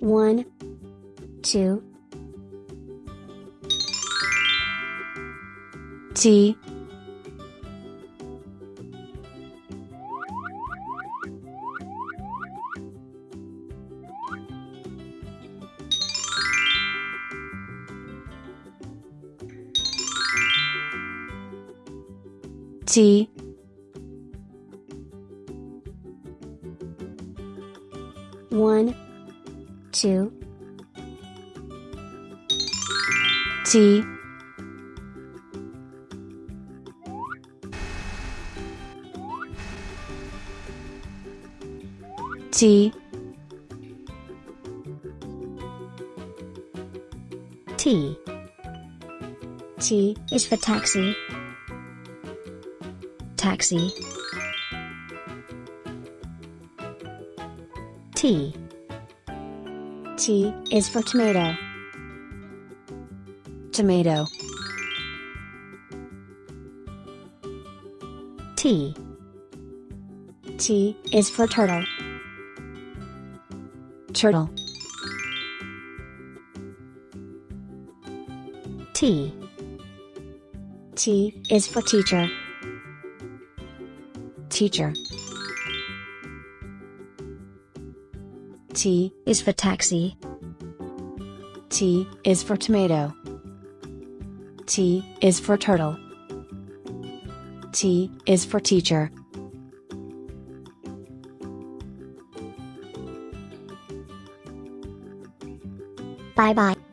One, two, T. T. One, two, T T T. T is for taxi. Taxi. T. T is for tomato. tomato T. T is for turtle. turtle T. T is for teacher. teacher T Is for taxi. T is for tomato T is for turtle T is for teacher Bye bye.